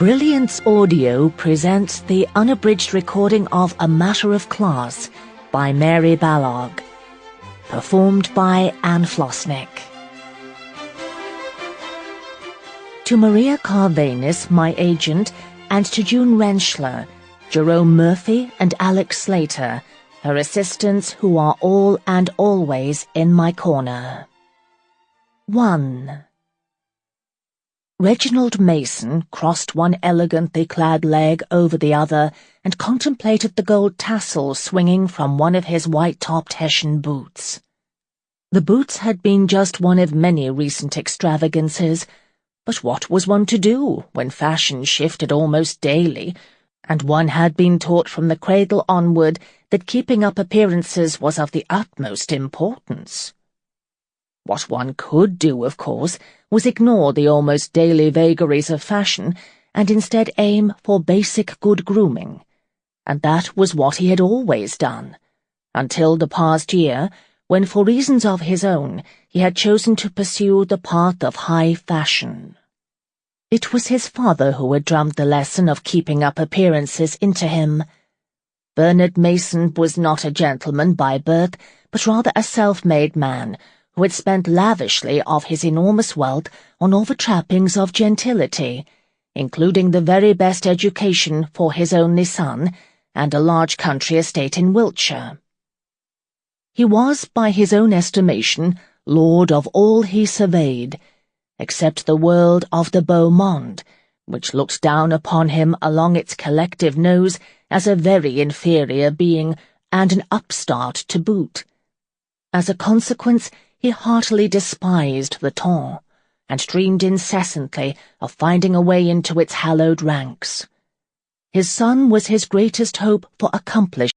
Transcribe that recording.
Brilliance Audio presents the unabridged recording of A Matter of Class by Mary Balogh, performed by Anne Flosnik. To Maria Carvainis, my agent, and to June Rentschler, Jerome Murphy, and Alex Slater, her assistants who are all and always in my corner. 1. Reginald Mason crossed one elegantly clad leg over the other and contemplated the gold tassel swinging from one of his white-topped Hessian boots. The boots had been just one of many recent extravagances, but what was one to do when fashion shifted almost daily, and one had been taught from the cradle onward that keeping up appearances was of the utmost importance? What one could do, of course, was ignore the almost daily vagaries of fashion and instead aim for basic good grooming. And that was what he had always done, until the past year, when for reasons of his own he had chosen to pursue the path of high fashion. It was his father who had drummed the lesson of keeping up appearances into him. Bernard Mason was not a gentleman by birth, but rather a self-made man, who had spent lavishly of his enormous wealth on all the trappings of gentility, including the very best education for his only son, and a large country estate in Wiltshire. He was, by his own estimation, lord of all he surveyed, except the world of the beau monde, which looked down upon him along its collective nose as a very inferior being, and an upstart to boot. As a consequence, he heartily despised the ton, and dreamed incessantly of finding a way into its hallowed ranks. His son was his greatest hope for accomplishment.